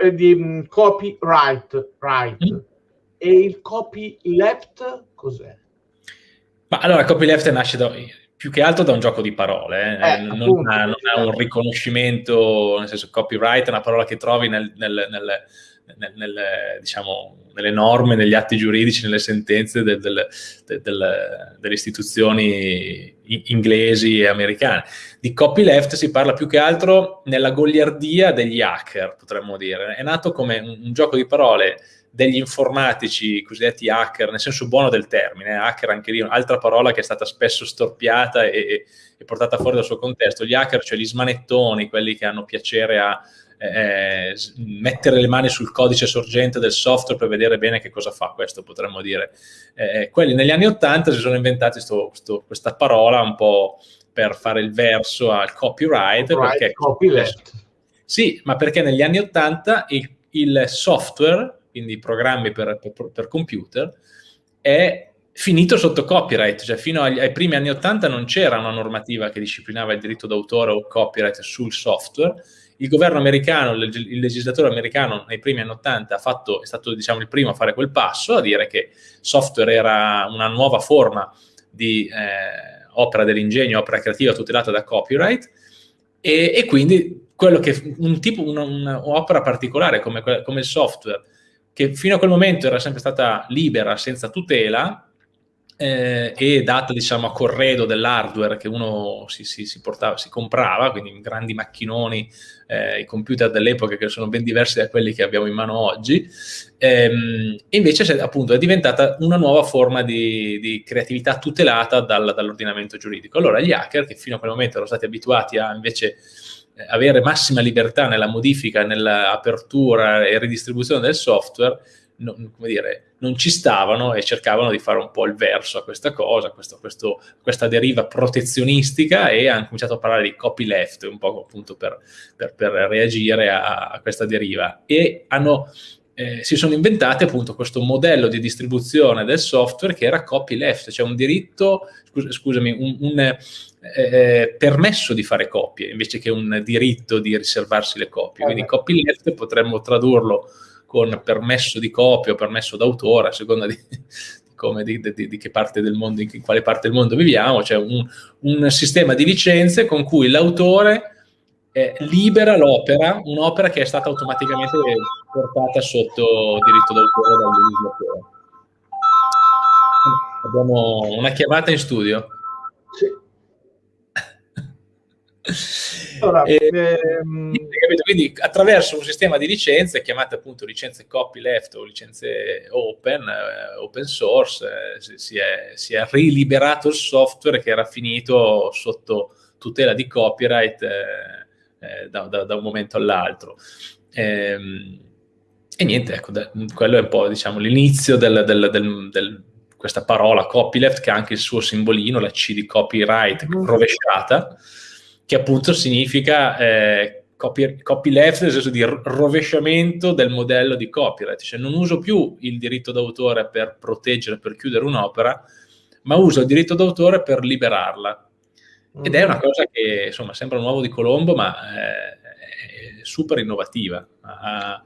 eh, di mm, copyright, right. Mm. E il copyleft cos'è? Ma allora, copyleft nasce da, più che altro da un gioco di parole, eh? Eh, non, appunto, ha, non, ha, un riconoscimento, nel senso copyright è una parola che trovi nel, nel, nel, nel, diciamo, nelle norme, negli atti giuridici, nelle sentenze del, del, del, delle istituzioni inglesi e americane. Di copyleft si parla più che altro nella goliardia degli hacker, potremmo dire. È nato come un, un gioco di parole degli informatici cosiddetti hacker, nel senso buono del termine, eh, hacker anche lì, un'altra parola che è stata spesso storpiata e, e, portata fuori dal suo contesto. Gli hacker, cioè gli smanettoni, quelli che hanno piacere a eh, mettere le mani sul codice sorgente del software per vedere bene che cosa fa questo, potremmo dire. Eh, quelli negli anni Ottanta si sono inventati sto, sto, questa parola un po' per fare il verso al copyright. Copyright, perché, copyleft. Sì, ma perché negli anni Ottanta il, il software quindi programmi per, per, per computer, è finito sotto copyright, cioè fino agli, ai primi anni 80 non c'era una normativa che disciplinava il diritto d'autore o copyright sul software. Il governo americano, il legislatore americano nei primi anni 80 fatto, è stato diciamo, il primo a fare quel passo, a dire che software era una nuova forma di eh, opera dell'ingegno, opera creativa tutelata da copyright e, e quindi che un tipo, un'opera particolare come, come il software che fino a quel momento era sempre stata libera, senza tutela, eh, e data diciamo a corredo dell'hardware che uno si, si, si, portava, si comprava, quindi grandi macchinoni, eh, i computer dell'epoca che sono ben diversi da quelli che abbiamo in mano oggi, ehm, invece appunto è diventata una nuova forma di, di creatività tutelata dal, dall'ordinamento giuridico. Allora gli hacker, che fino a quel momento erano stati abituati a invece eh, avere massima libertà nella modifica, nell'apertura e ridistribuzione del software, non, dire, non, ci stavano e cercavano di fare un po' il verso a questa cosa, questo, questo, questa deriva protezionistica e hanno cominciato a parlare di copyleft, un po' appunto per, per, per reagire a, a, questa deriva. E hanno, eh, si sono inventate appunto questo modello di distribuzione del software che era copyleft, cioè un diritto, scus scusami, un, un eh, permesso di fare copie invece che un diritto di riservarsi le copie. Quindi copyleft potremmo tradurlo con permesso di copia o permesso d'autore, a seconda di, di, di, di, mondo, in quale parte del mondo viviamo, cioè un, un sistema di licenze con cui l'autore eh, libera l'opera, un'opera che è stata automaticamente portata sotto diritto d'autore dal. Abbiamo una chiamata in studio. Sì. Allora, e, ehm... Quindi attraverso un sistema di licenze, chiamate appunto licenze copyleft o licenze open, eh, open source, eh, si, è, si, è, riliberato il software che era finito sotto tutela di copyright eh, eh da, da, da, un momento all'altro. Ehm, e niente, ecco, da, quello è un po' diciamo, l'inizio del, del, del, del questa parola copyleft che ha anche il suo simbolino, la C di copyright mm. rovesciata, che appunto significa eh, copy, copyleft nel senso di rovesciamento del modello di copyright, cioè non uso più il diritto d'autore per proteggere, per chiudere un'opera, ma uso il diritto d'autore per liberarla. Ed è una cosa che insomma sembra un uovo di Colombo, ma eh, è super innovativa. Ha,